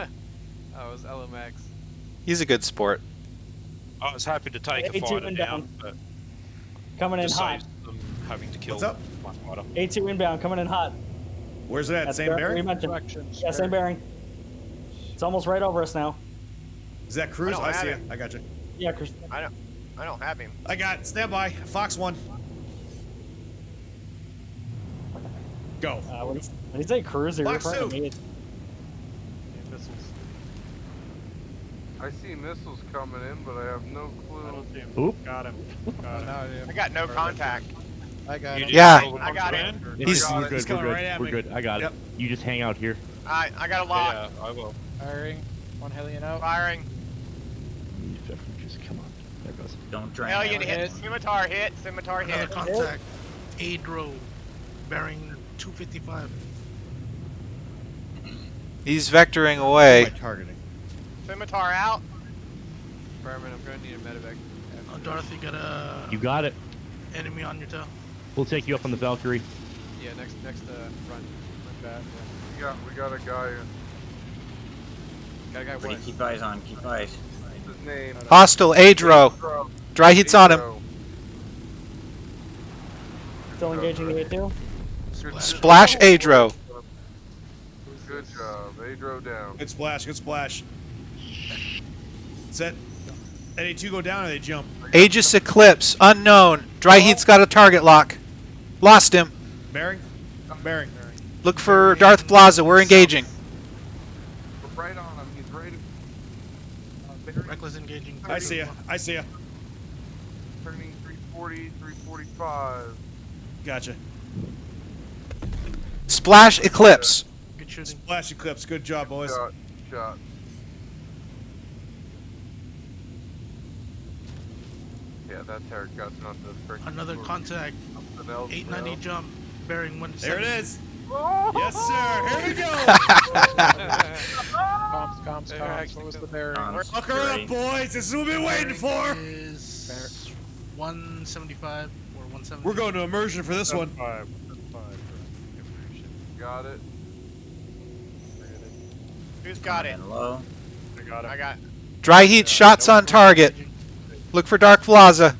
oh, it was LMX. He's a good sport. I was happy to take a A2 fighter and down, down. but Coming in just hot. saves them having to kill What's up? my fighter. A2 inbound, coming in hot. Where's that? That's Same where bearing? Mentioned. Yeah, same bearing. It's almost right over us now. Is that Cruz? I I, see it. it. I got you. Yeah, Chris. I don't. I don't have him. I got it. Stand by. Fox one. Go. Uh, when, he, when he say cruiser, you're referring two. to me. Yeah, missiles. I see missiles coming in, but I have no clue. Oop. Got him. Got him. I got no contact. I got You him. Yeah. I got I'm it. saying? He's- got we're good. He's We're coming good. right at we're me. good. I got Yep. it. You just hang out here. I I got a lock. Yeah, I will. Firing. One Hellion out. Firing. You Just come on. There goes. Don't drain Hellion out. hit. Scimitar hit. Scimitar Another hit. contact. Adro. Bearing 255. He's vectoring away. I targeting? Scimitar out. Fireman, I'm gonna need a medevac. Oh, Dorothy got a You got it. enemy on your tail. We'll take you up on the Valkyrie. Yeah, next next uh, run. Run back. Yeah. We got we got a guy. Got a guy. Everybody What? keep eyes on. Keep eyes. What's his name? Hostile Adro. Dry heat's on him. Still engaging the A2. Splash Adro. Good job. Adro down. Good splash. Good splash. Set. Any two go down or they jump? Aegis Eclipse. Unknown. Dry heat's got a target lock. Lost him. Bearing? Bearing. Look for Darth Plaza. We're engaging. We're right on him. He's right. Uh, Reckless engaging. I see ya. I see ya. turning 340, 345. Gotcha. Splash Eclipse. Good shooting. Splash eclipse. Good job, boys. Shot. Shot. Yeah, that Tarek got not the freaking. Another contact. 890 bro. jump. Bearing 170. There it is. Yes, sir. Here we go. Comms, comms, They're comms. What was the bearing? Comms. Fuck her up, boys. This is what we've been waiting for. Is 175 or 170. We're going to immersion for this one. Five. Five. Got it. Who's got it? And low. I got it. I got. Dry heat shots on target. Look for Dark Plaza.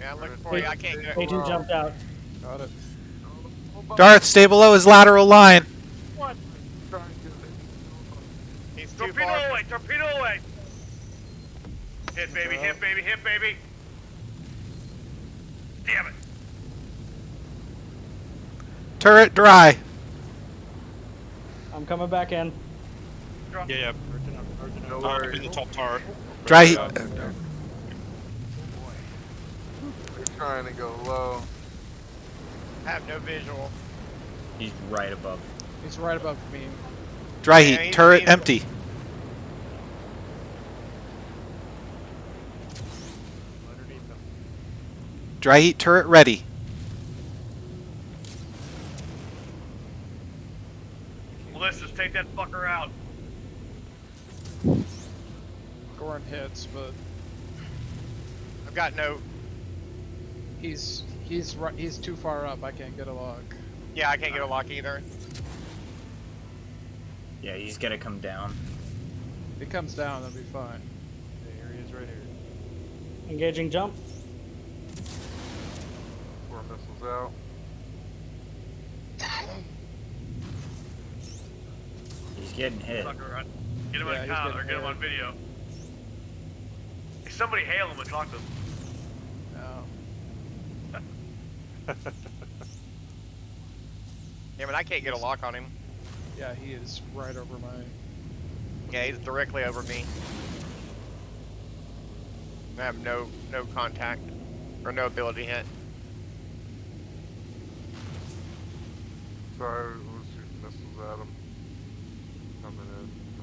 Yeah, I'm looking for you. I can't get it. A2 jumped out. Got it. Darth, stay below his lateral line. What? He's too far. away, torpedo away. Hit baby, hit baby, hit baby. Damn it. Turret dry. I'm coming back in. Yeah, yeah. No I'm in the top turret. Dry heat. They're trying to go low. I have no visual. He's right above. He's right above me. Dry heat. he's- Turret he's- empty. Dry heat turret ready. Melissa's take that fucker out. Goran hits, but I've got no. he's he's. He's too far up. I can't get a lock. Yeah, I can't get a lock either. Yeah, he's gonna come down. If he comes down, that'll be fine. Yeah, here he is right here. Engaging jump. Four missiles out. He's getting hit. Fucker, right. Get him Yeah, on he's count or get him hit. on video. Hey, somebody hail him and talk to him. No. Yeah, but I can't get a lock on him. Yeah, he is right over my. Yeah, he's directly over me. I have no no contact or no ability hit. Sorry, we're shooting missiles at him.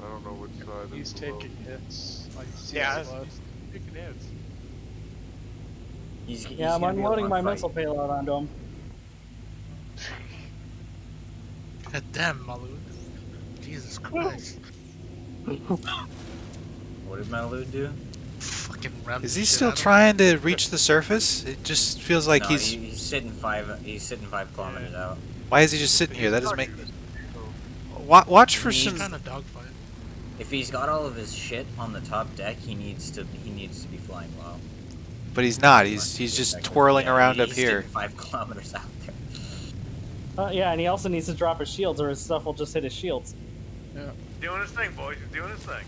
Coming in. I don't know which side He's is below. taking hits. Like Yeah, CS left. taking hits. He's, he's Yeah, I'm gonna be up unloading my fight. missile payload onto him. God damn, Malu. Jesus Christ. What did Malu do? Fucking rammed Is he still out of him. trying to reach the surface? It just feels like no, he's. he- he's sitting five. He's sitting five kilometers out. Why is he just sitting here? That doesn't make. wa- watch for He's some. If he's got all of his shit on the top deck, he needs to he needs to be flying low. But he's not. He's he's just twirling Yeah, around up here. Five kilometers out there. Uh, yeah, and he also needs to drop his shields, or his stuff will just hit his shields. Yeah. Doing his thing, boys. He's doing his thing.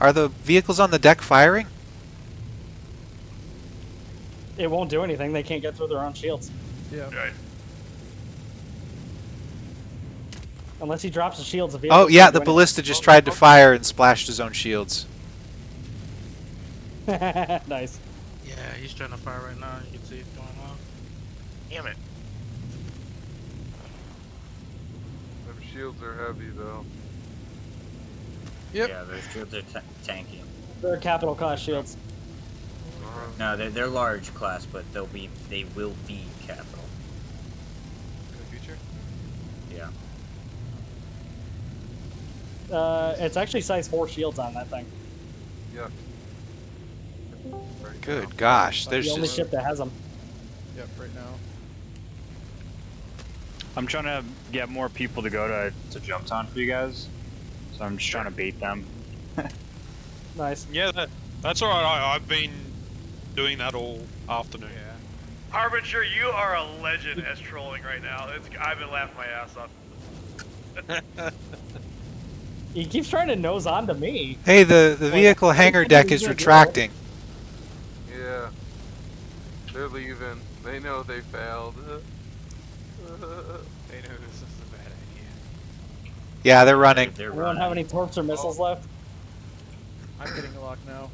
Are the vehicles on the deck firing? It won't do anything. They can't get through their own shields Yeah. Right. Unless he drops his shields. The Oh yeah, the do ballista just tried to fire and splashed his own shields. nice. Yeah, he's trying to fire right now. You can see it going on. Damn it. Them shields are heavy though. Yep. Yeah, those shields are ta tanky. They're capital cost shields. Uh, No, they're they're large class, but they'll be they will be capital. In the future. Yeah. Uh, it's actually size four shields on that thing. yuck. Right now. Good gosh, there's the only just ship that has them. Yep. Right now. I'm trying to get more people to go to, to Jumptown for you guys. So I'm just trying to bait them. Nice. Yeah, that, that's alright. I, I've been doing that all afternoon. Yeah. Harbinger, you are a legend as trolling right now. It's, I've been laughing my ass off. He keeps trying to nose onto me. hey the the vehicle I hangar deck is gonna do it. retracting. Yeah. They're leaving. They know they failed. They know this is a bad idea. Yeah, they're running. They're We don't have any torps or missiles oh. left. I'm getting a lock now.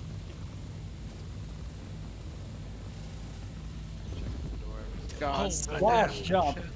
God. Oh, Flash jump. shit.